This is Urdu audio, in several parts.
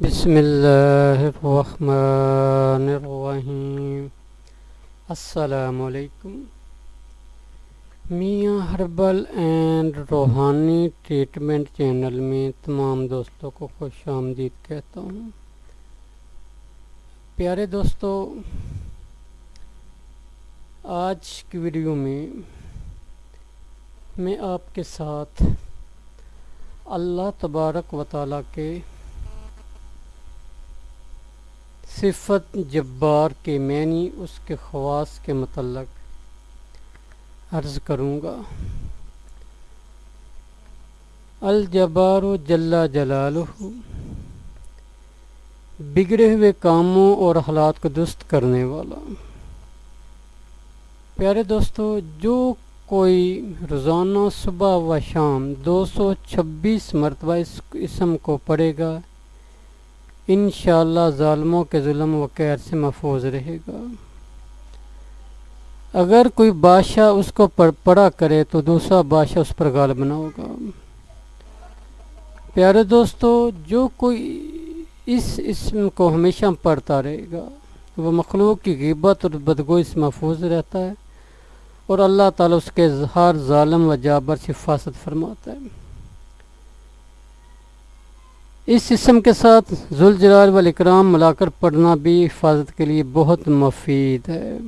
بسم اللہ الرحمن الرحیم السلام علیکم میاں ہربل اینڈ روحانی ٹریٹمنٹ چینل میں تمام دوستوں کو خوش آمدید کہتا ہوں. پیارے دوستو، آج کی ویڈیو میں میں آپ کے ساتھ اللہ تبارک و تعالیٰ کے صفت جبار کے معنی اس کے خواص کے متعلق عرض کروں گا۔ الجبار و جلا جلالہ، بگڑے ہوئے کاموں اور حالات کو درست کرنے والا۔ پیارے دوستو، جو کوئی روزانہ صبح و شام دو سو چھبیس مرتبہ اس اسم کو پڑھے گا انشاءاللہ ظالموں کے ظلم و قیر سے محفوظ رہے گا۔ اگر کوئی بادشاہ اس کو پڑا کرے تو دوسرا بادشاہ اس پر غالب نہ ہوگا۔ پیارے دوستو، جو کوئی اس اسم کو ہمیشہ پڑھتا رہے گا، وہ مخلوق کی غیبت اور بدگوئی سے محفوظ رہتا ہے اور اللہ تعالیٰ اس کے ہر ظالم و جابر سے حفاظت فرماتا ہے۔ اس اسم کے ساتھ ذوالجلال والاکرام ملا کر پڑھنا بھی حفاظت کے لیے بہت مفید ہے۔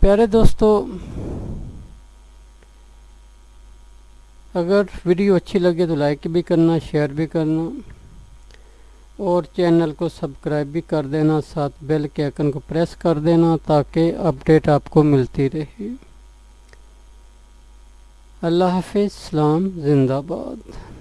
پیارے دوستو، اگر ویڈیو اچھی لگے تو لائک بھی کرنا، شیئر بھی کرنا اور چینل کو سبسکرائب بھی کر دینا، ساتھ بیل کے آئکن کو پریس کر دینا تاکہ اپڈیٹ آپ کو ملتی رہے۔ اللہ حافظ اسلام زندہ باد۔